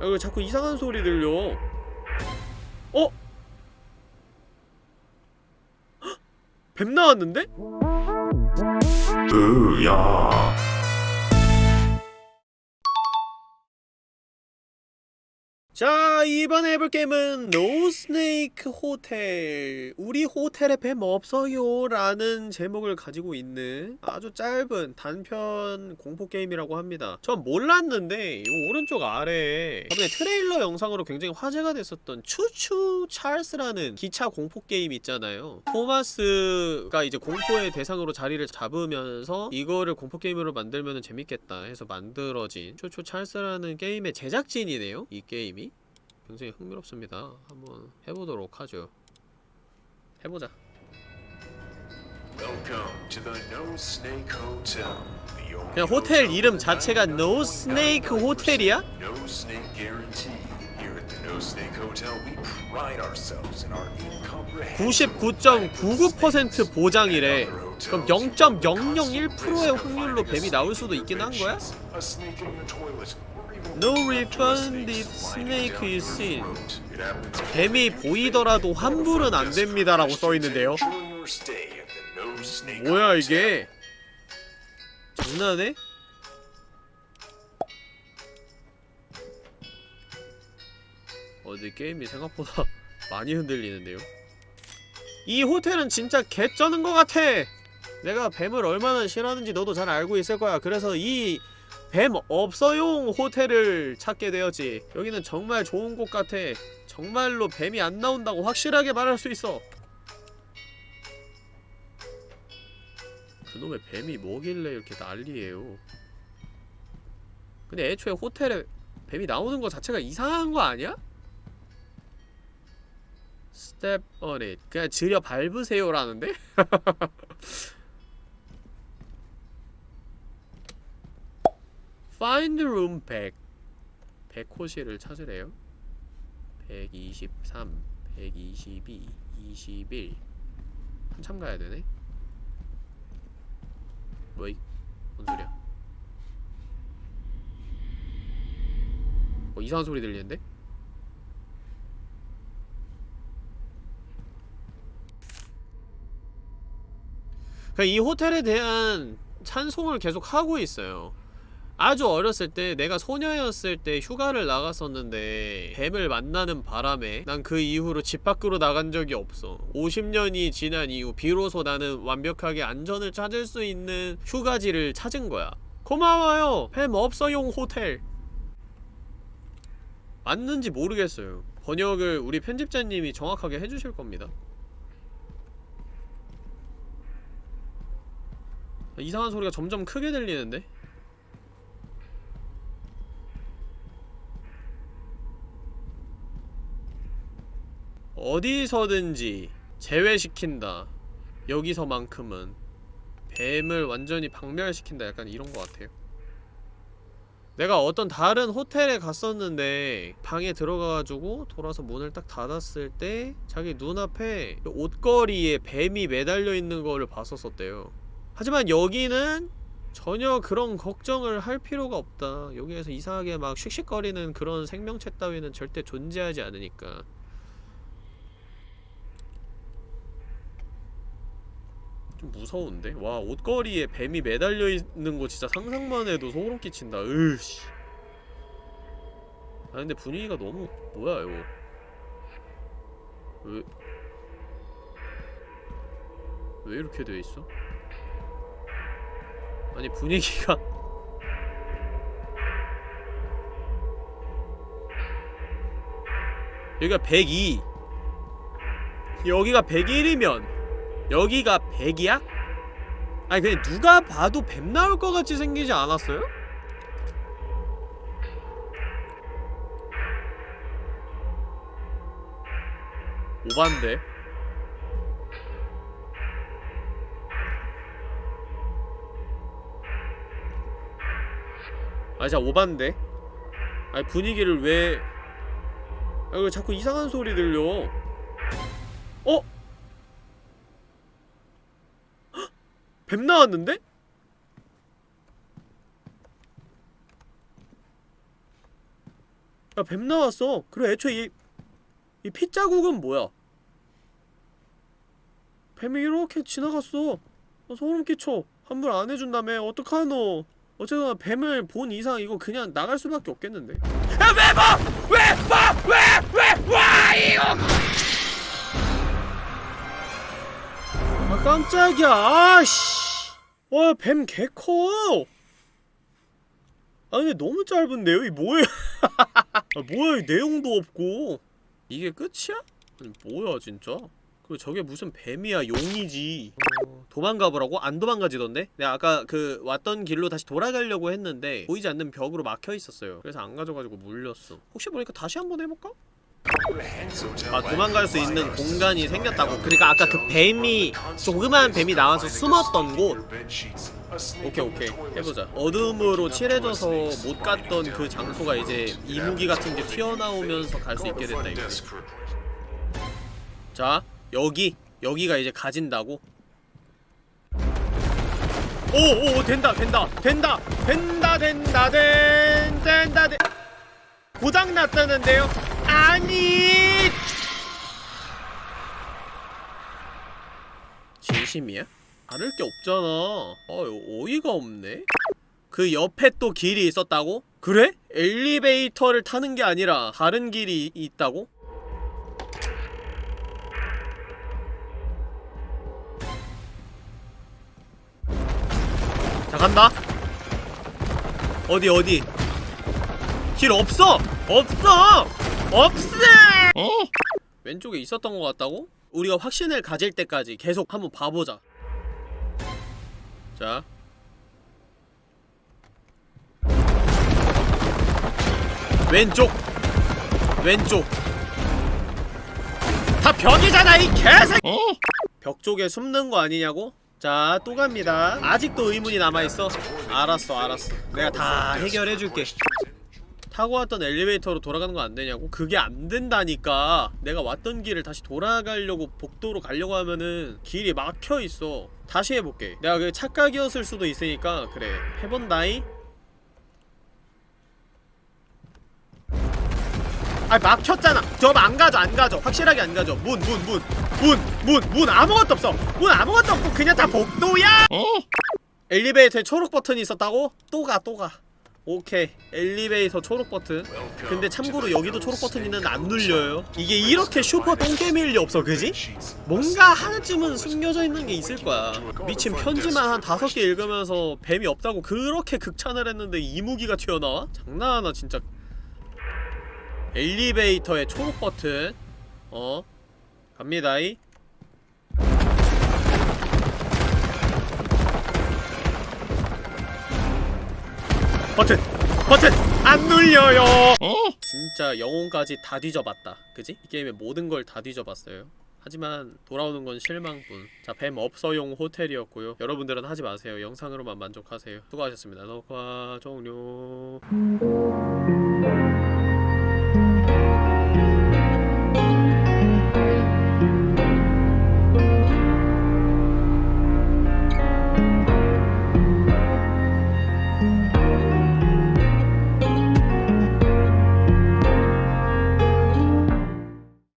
아, 왜 자꾸 이상한 소리 들려 어? 헉! 뱀 나왔는데? 으야 자 이번에 해볼 게임은 노스네이크 호텔 우리 호텔에 뱀 없어요? 라는 제목을 가지고 있는 아주 짧은 단편 공포게임이라고 합니다. 전 몰랐는데 이 오른쪽 아래에 저번에 트레일러 영상으로 굉장히 화제가 됐었던 추추 찰스라는 기차 공포게임 있잖아요. 토마스가 이제 공포의 대상으로 자리를 잡으면서 이거를 공포게임으로 만들면 재밌겠다 해서 만들어진 추추 찰스라는 게임의 제작진이네요 이 게임이 굉장히 흥미롭습니다. 한번 해보도록 하죠. 해보자. 그냥 호텔 이름 자체가 No Snake 호텔이야? No snake guarantee. Here at the No Snake Hotel, we pride ourselves in our incomprehensible 99.99% 보장이래. 그럼 0.001%의 확률로 뱀이 나올 수도 있긴 한 거야? No walking to a refund snake is seen. 뱀이 보이더라도 환불은 안 됩니다라고 써있는데요. 뭐야. 이게? 장난해? 어디 게임이 생각보다 많이 흔들리는데요? 이 호텔은 진짜 개쩌는 것 같아! 내가 뱀을 얼마나 싫어하는지 너도 잘 알고 있을 거야. 그래서 이 뱀 없어용 호텔을 찾게 되었지. 여기는 정말 좋은 곳 같아. 정말로 뱀이 안 나온다고 확실하게 말할 수 있어. 그놈의 뱀이 뭐길래 이렇게 난리예요. 근데 애초에 호텔에 뱀이 나오는 거 자체가 이상한 거 아니야? Step on it. 그냥 들여 밟으세요라는데? Find room 100. 100호실을 찾으래요. 123, 122, 21. 한참 가야 되네. 뭐이? 뭔 소리야? 뭐 이상한 소리 들리는데? 그러니까 이 호텔에 대한 찬송을 계속 하고 있어요. 아주 어렸을 때 내가 소녀였을 때 휴가를 나갔었는데 뱀을 만나는 바람에 난 그 이후로 집 밖으로 나간 적이 없어. 50년이 지난 이후 비로소 나는 완벽하게 안전을 찾을 수 있는 휴가지를 찾은 거야. 고마워요. 뱀 없어용 호텔. 맞는지 모르겠어요. 번역을 우리 편집자님이 정확하게 해주실 겁니다. 이상한 소리가 점점 크게 들리는데? 어디서든지 제외시킨다. 여기서만큼은 뱀을 완전히 박멸시킨다. 약간 이런 것 같아요. 내가 어떤 다른 호텔에 갔었는데 방에 들어가가지고 돌아서 문을 딱 닫았을 때 자기 눈앞에 옷걸이에 뱀이 매달려 있는 거를 봤었었대요. 하지만 여기는 전혀 그런 걱정을 할 필요가 없다. 여기에서 이상하게 막 씩씩거리는 그런 생명체 따위는 절대 존재하지 않으니까 좀 무서운데? 와 옷걸이에 뱀이 매달려 있는 거 진짜 상상만 해도 소름 끼친다 으씨 아 근데 분위기가 너무 뭐야 이거 왜... 왜 이렇게 돼 있어? 아니 분위기가 여기가 102 여기가 101이면 여기가 100이야? 아니 근데 누가 봐도 뱀 나올 것 같이 생기지 않았어요? 오반데 아 진짜 오반데 아니 분위기를 왜 아, 왜 자꾸 이상한 소리 들려 어? 뱀 나왔는데? 야 뱀 나왔어 그리고 애초에 이, 이 핏자국은 뭐야 뱀이 이렇게 지나갔어 어, 소름 끼쳐 환불 안 해준다며 어떡하노 어쨌거나 뱀을 본 이상 이거 그냥 나갈 수밖에 없겠는데 야 왜 봐! 왜 봐! 왜! 왜! 와 이거 깜짝이야 아씨 와 뱀 개커 아 근데 너무 짧은데요? 이 뭐야 아 뭐야 이 내용도 없고 이게 끝이야? 아니 뭐야 진짜 그 저게 무슨 뱀이야 용이지 어, 도망가보라고? 안 도망가지던데? 내가 아까 그 왔던 길로 다시 돌아가려고 했는데 보이지 않는 벽으로 막혀있었어요 그래서 안 가져가지고 물렸어 혹시 모르니까 다시 한번 해볼까? 아 도망갈 수 있는 공간이 생겼다고. 그러니까 아까 그 뱀이 조그만 뱀이 나와서 숨었던 곳. 오케이 오케이. 해보자. 어둠으로 칠해져서 못 갔던 그 장소가 이제 이무기 같은 게 튀어나오면서 갈 수 있게 된다 이거 자 여기. 여기가 이제 가진다고? 오오 된다 된다 된다 된다 된다 된 된다 된. 고장 났다는데요 아니 진심이야? 다를 게 없잖아 어 어이가 없네 그 옆에 또 길이 있었다고? 그래? 엘리베이터를 타는 게 아니라 다른 길이 있다고? 자 간다 어디 어디 길 없어! 없어! 없어! 왼쪽에 있었던 것 같다고? 우리가 확신을 가질 때까지 계속 한번 봐보자. 자. 왼쪽. 왼쪽. 다 벽이잖아 이 개새 벽 쪽에 숨는 거 아니냐고? 자 또 갑니다. 아직도 의문이 남아있어. 알았어 알았어. 내가 다 해결해줄게 타고 왔던 엘리베이터로 돌아가는 거 안 되냐고? 그게 안 된다니까. 내가 왔던 길을 다시 돌아가려고 복도로 가려고 하면은 길이 막혀 있어. 다시 해볼게. 내가 그 착각이었을 수도 있으니까 그래 해본다이. 아 막혔잖아. 저거 안 가져 안 가져. 확실하게 안 가져. 문 문 문 문 문 문 아무것도 없어. 문 아무것도 없고 그냥 다 복도야. 엘리베이터에 초록 버튼이 있었다고? 또 가, 또 가. 오케이. 엘리베이터 초록 버튼. 근데 참고로 여기도 초록 버튼 있는데 안 눌려요. 이게 이렇게 슈퍼 똥개미일 리 없어, 그지? 뭔가 하나쯤은 숨겨져 있는 게 있을 거야. 미친 편지만 한 다섯 개 읽으면서 뱀이 없다고 그렇게 극찬을 했는데 이무기가 튀어나와? 장난하나, 진짜. 엘리베이터에 초록 버튼. 어. 갑니다이. 버튼! 버튼! 안 눌려요! 진짜 영혼까지 다 뒤져봤다. 그지? 이 게임의 모든 걸 다 뒤져봤어요. 하지만 돌아오는 건 실망뿐. 자, 뱀 없어용 호텔이었고요. 여러분들은 하지 마세요. 영상으로만 만족하세요. 수고하셨습니다. 녹화 종료.